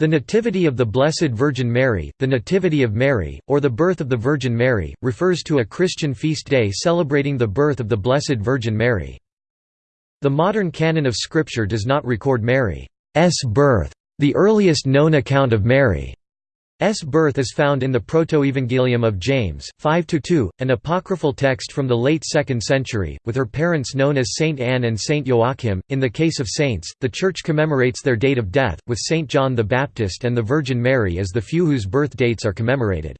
The Nativity of the Blessed Virgin Mary, the Nativity of Mary, or the Birth of the Virgin Mary, refers to a Christian feast day celebrating the birth of the Blessed Virgin Mary. The modern canon of Scripture does not record Mary's birth. The earliest known account of Mary. Birth is found in the Protoevangelium of James, 5–2, an apocryphal text from the late 2nd century, with her parents known as Saint Anne and Saint Joachim. In the case of saints, the Church commemorates their date of death, with Saint John the Baptist and the Virgin Mary as the few whose birth dates are commemorated.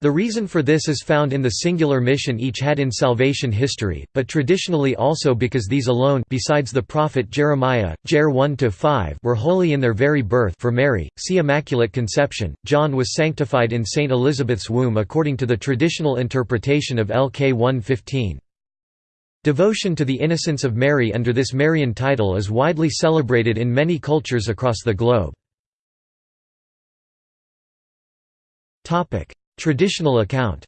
The reason for this is found in the singular mission each had in salvation history, but traditionally also because these alone besides the prophet Jeremiah, Jer 1–5 were holy in their very birth for Mary, see Immaculate Conception, John was sanctified in St. Elizabeth's womb according to the traditional interpretation of LK 1:15. Devotion to the innocence of Mary under this Marian title is widely celebrated in many cultures across the globe. Traditional account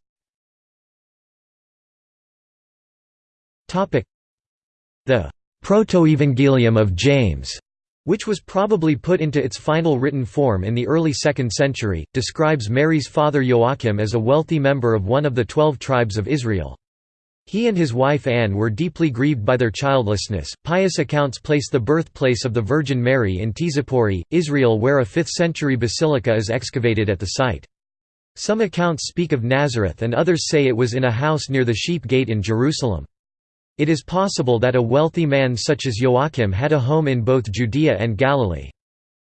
The Protoevangelium of James which was probably put into its final written form in the early 2nd century, describes Mary's father Joachim as a wealthy member of one of the twelve tribes of Israel. He and his wife Anne were deeply grieved by their childlessness. Pious accounts place the birthplace of the Virgin Mary in Tzippori, Israel, where a 5th century basilica is excavated at the site. Some accounts speak of Nazareth and others say it was in a house near the Sheep Gate in Jerusalem. It is possible that a wealthy man such as Joachim had a home in both Judea and Galilee.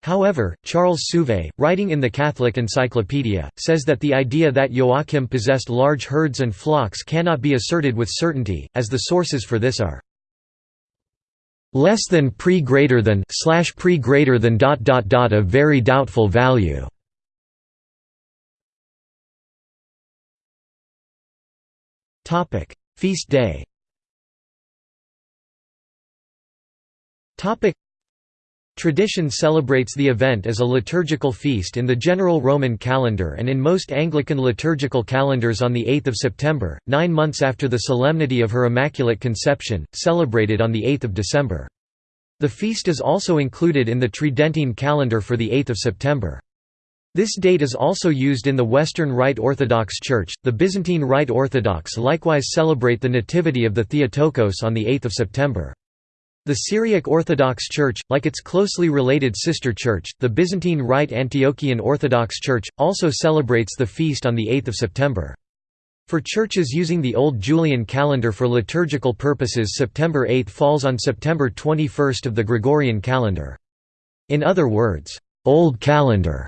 However, Charles Souvay, writing in the Catholic Encyclopedia, says that the idea that Joachim possessed large herds and flocks cannot be asserted with certainty, as the sources for this are less than pre greater than slash pre greater than dot dot dot of very doubtful value. Topic: Feast day. Topic: Tradition celebrates the event as a liturgical feast in the general Roman calendar and in most Anglican liturgical calendars on the 8th of September, 9 months after the solemnity of her Immaculate Conception, celebrated on the 8th of December. The feast is also included in the Tridentine calendar for the 8th of September. This date is also used in the Western Rite Orthodox Church. The Byzantine Rite Orthodox likewise celebrate the Nativity of the Theotokos on the 8th of September. The Syriac Orthodox Church, like its closely related sister church, the Byzantine Rite Antiochian Orthodox Church, also celebrates the feast on the 8th of September. For churches using the Old Julian calendar for liturgical purposes September 8 falls on September 21 of the Gregorian calendar. In other words, Old Calendar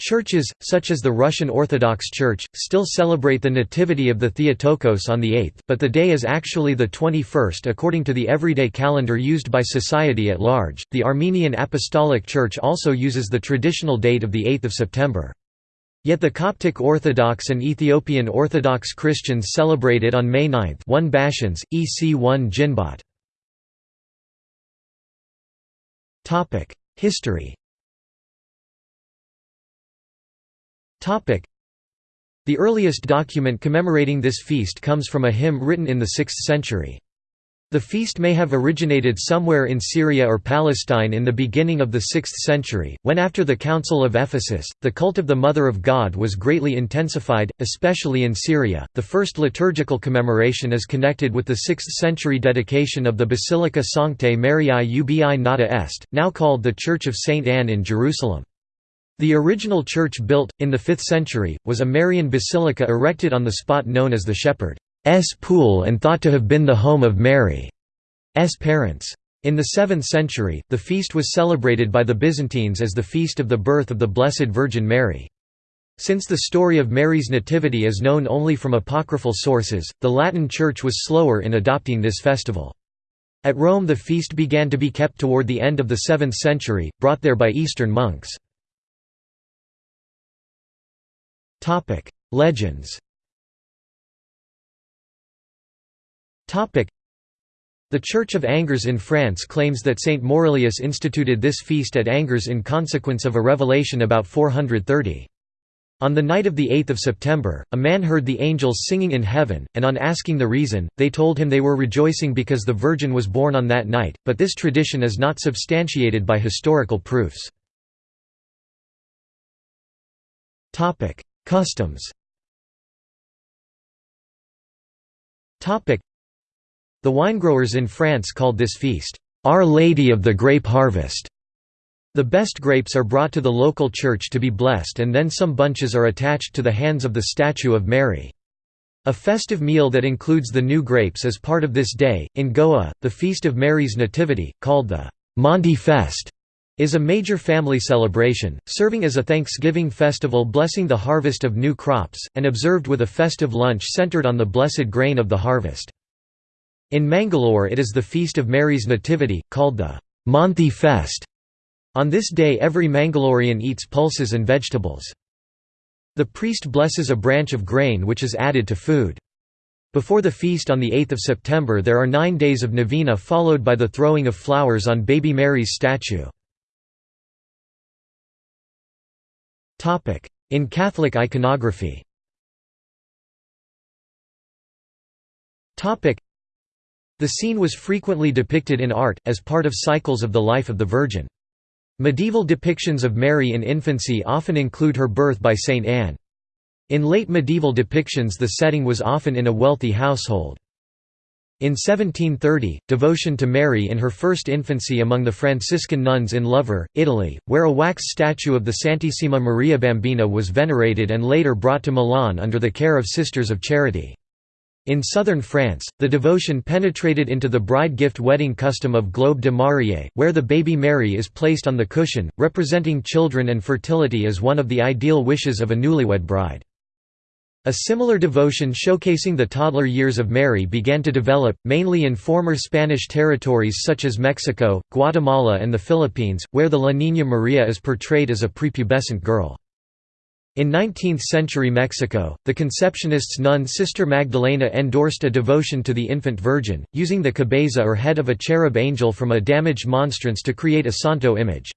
Churches, such as the Russian Orthodox Church, still celebrate the Nativity of the Theotokos on the 8th, but the day is actually the 21st according to the everyday calendar used by society at large. The Armenian Apostolic Church also uses the traditional date of the 8th of September. Yet the Coptic Orthodox and Ethiopian Orthodox Christians celebrate it on May 9 1 Bashans, EC 1 Ginbot. History The earliest document commemorating this feast comes from a hymn written in the 6th century. The feast may have originated somewhere in Syria or Palestine in the beginning of the 6th century, when after the Council of Ephesus, the cult of the Mother of God was greatly intensified, especially in Syria. The first liturgical commemoration is connected with the 6th century dedication of the Basilica Sanctae Mariae Ubi Nata Est, now called the Church of St. Anne in Jerusalem. The original church built, in the 5th century, was a Marian basilica erected on the spot known as the Shepherd's Pool and thought to have been the home of Mary's parents. In the 7th century, the feast was celebrated by the Byzantines as the feast of the birth of the Blessed Virgin Mary. Since the story of Mary's nativity is known only from apocryphal sources, the Latin Church was slower in adopting this festival. At Rome the feast began to be kept toward the end of the 7th century, brought there by Eastern monks. Topic: Legends. Topic: The Church of Angers in France claims that Saint Maurilius instituted this feast at Angers in consequence of a revelation about 430. On the night of 8 September, a man heard the angels singing in heaven, and on asking the reason, they told him they were rejoicing because the Virgin was born on that night, but this tradition is not substantiated by historical proofs. Customs The winegrowers in France called this feast, "'Our Lady of the Grape Harvest' The best grapes are brought to the local church to be blessed and then some bunches are attached to the hands of the statue of Mary. A festive meal that includes the new grapes is part of this day. In Goa, the Feast of Mary's Nativity, called the Monti Fest, is a major family celebration, serving as a Thanksgiving festival blessing the harvest of new crops, and observed with a festive lunch centered on the blessed grain of the harvest. In Mangalore it is the Feast of Mary's Nativity, called the Monthi Fest. On this day every Mangalorean eats pulses and vegetables. The priest blesses a branch of grain which is added to food. Before the feast on 8 September there are nine days of novena followed by the throwing of flowers on Baby Mary's statue. In Catholic iconography The scene was frequently depicted in art, as part of cycles of the life of the Virgin. Medieval depictions of Mary in infancy often include her birth by Saint Anne. In late medieval depictions the setting was often in a wealthy household. In 1730, devotion to Mary in her first infancy among the Franciscan nuns in Lovere, Italy, where a wax statue of the Santissima Maria Bambina was venerated and later brought to Milan under the care of Sisters of Charity. In southern France, the devotion penetrated into the bride gift wedding custom of Globe de Marie, where the baby Mary is placed on the cushion, representing children and fertility as one of the ideal wishes of a newlywed bride. A similar devotion showcasing the toddler years of Mary began to develop, mainly in former Spanish territories such as Mexico, Guatemala and the Philippines, where the La Niña Maria is portrayed as a prepubescent girl. In 19th-century Mexico, the Conceptionists' nun Sister Magdalena endorsed a devotion to the infant Virgin, using the cabeza or head of a cherub angel from a damaged monstrance to create a santo image.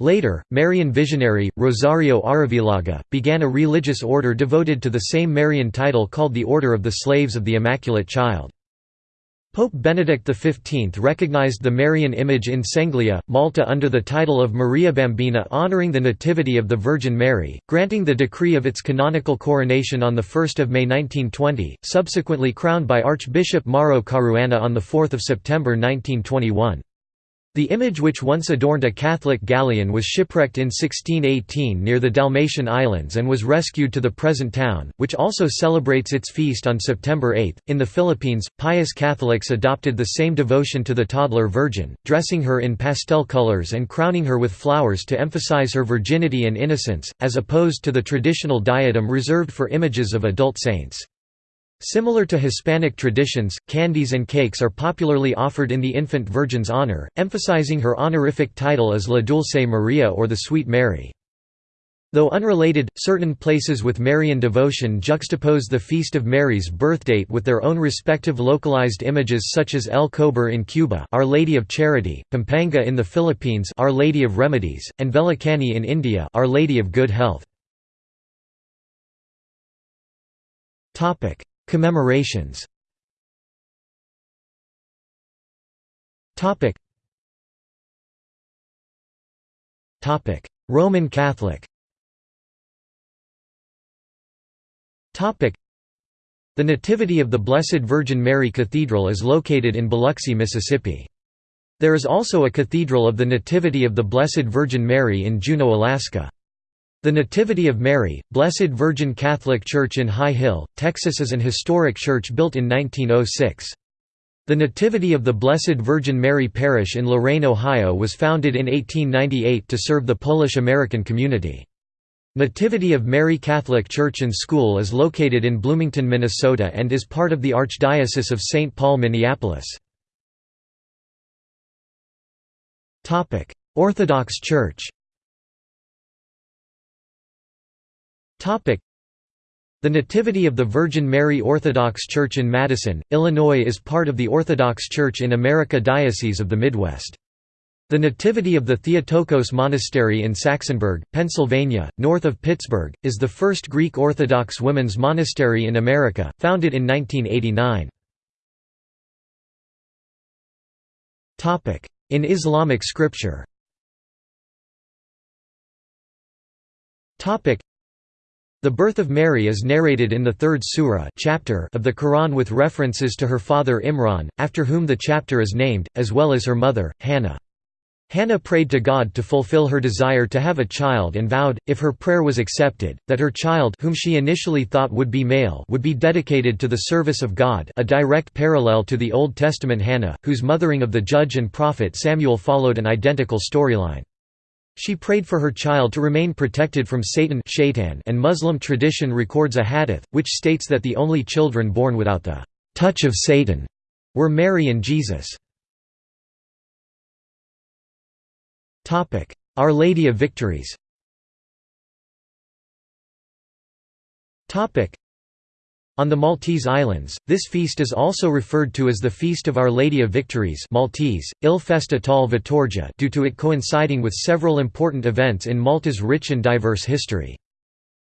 Later, Marian visionary, Rosario Arrivillaga, began a religious order devoted to the same Marian title called the Order of the Slaves of the Immaculate Child. Pope Benedict XV recognized the Marian image in Senglea, Malta under the title of Maria Bambina honoring the Nativity of the Virgin Mary, granting the decree of its canonical coronation on 1 May 1920, subsequently crowned by Archbishop Mauro Caruana on 4 September 1921. The image which once adorned a Catholic galleon was shipwrecked in 1618 near the Dalmatian Islands and was rescued to the present town, which also celebrates its feast on September 8. In the Philippines, pious Catholics adopted the same devotion to the toddler virgin, dressing her in pastel colors and crowning her with flowers to emphasize her virginity and innocence, as opposed to the traditional diadem reserved for images of adult saints. Similar to Hispanic traditions, candies and cakes are popularly offered in the infant Virgin's honor, emphasizing her honorific title as La Dulce Maria or the Sweet Mary. Though unrelated, certain places with Marian devotion juxtapose the Feast of Mary's birthdate with their own respective localized images such as El Cobre in Cuba Our Lady of Charity, Pampanga in the Philippines Our Lady of Remedies, and Velankanni in India Our Lady of Good Health. Commemorations. Roman Catholic. The Nativity of the Blessed Virgin Mary Cathedral is located in Biloxi, Mississippi. There is also a Cathedral of the Nativity of the Blessed Virgin Mary in Juneau, Alaska. The Nativity of Mary, Blessed Virgin Catholic Church in High Hill, Texas is an historic church built in 1906. The Nativity of the Blessed Virgin Mary Parish in Lorain, Ohio was founded in 1898 to serve the Polish-American community. Nativity of Mary Catholic Church and School is located in Bloomington, Minnesota and is part of the Archdiocese of St. Paul Minneapolis. Orthodox Church The Nativity of the Virgin Mary Orthodox Church in Madison, Illinois is part of the Orthodox Church in America Diocese of the Midwest. The Nativity of the Theotokos Monastery in Saxonburg, Pennsylvania, north of Pittsburgh, is the first Greek Orthodox women's monastery in America, founded in 1989. In Islamic scripture The birth of Mary is narrated in the third surah chapter of the Quran with references to her father Imran, after whom the chapter is named, as well as her mother, Hannah. Hannah prayed to God to fulfill her desire to have a child and vowed, if her prayer was accepted, that her child whom she initially thought would be male would be dedicated to the service of God a direct parallel to the Old Testament Hannah, whose mothering of the judge and prophet Samuel followed an identical storyline. She prayed for her child to remain protected from Satan and Muslim tradition records a hadith, which states that the only children born without the touch of Satan were Mary and Jesus. Our Lady of Victories on the Maltese Islands, this feast is also referred to as the Feast of Our Lady of Victories Maltese, Il Festa tal Vittoria due to it coinciding with several important events in Malta's rich and diverse history.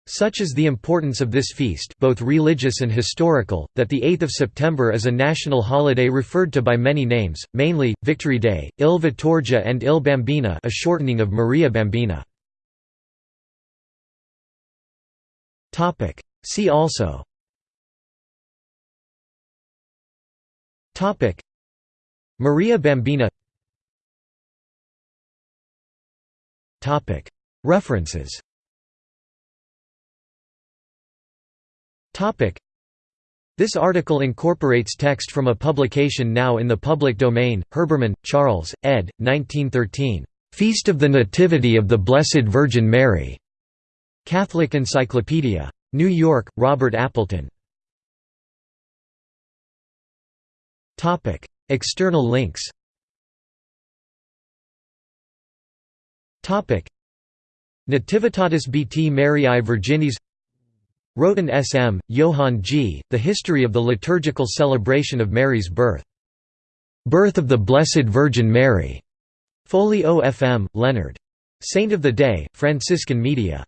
Such is the importance of this feast both religious and historical, that the 8th of September is a national holiday referred to by many names, mainly, Victory Day, Il Vittorgia and Il Bambina a shortening of Maria Bambina. See also Maria Bambina References This article incorporates text from a publication now in the public domain, Herbermann, Charles, ed. 1913. "'Feast of the Nativity of the Blessed Virgin Mary' Catholic Encyclopedia. New York, Robert Appleton. External links Nativitatis Bt Mariae Virginis Roten S.M., Johann G., The History of the Liturgical Celebration of Mary's Birth. Birth of the Blessed Virgin Mary. Foley OFM, Leonard. Saint of the Day, Franciscan Media.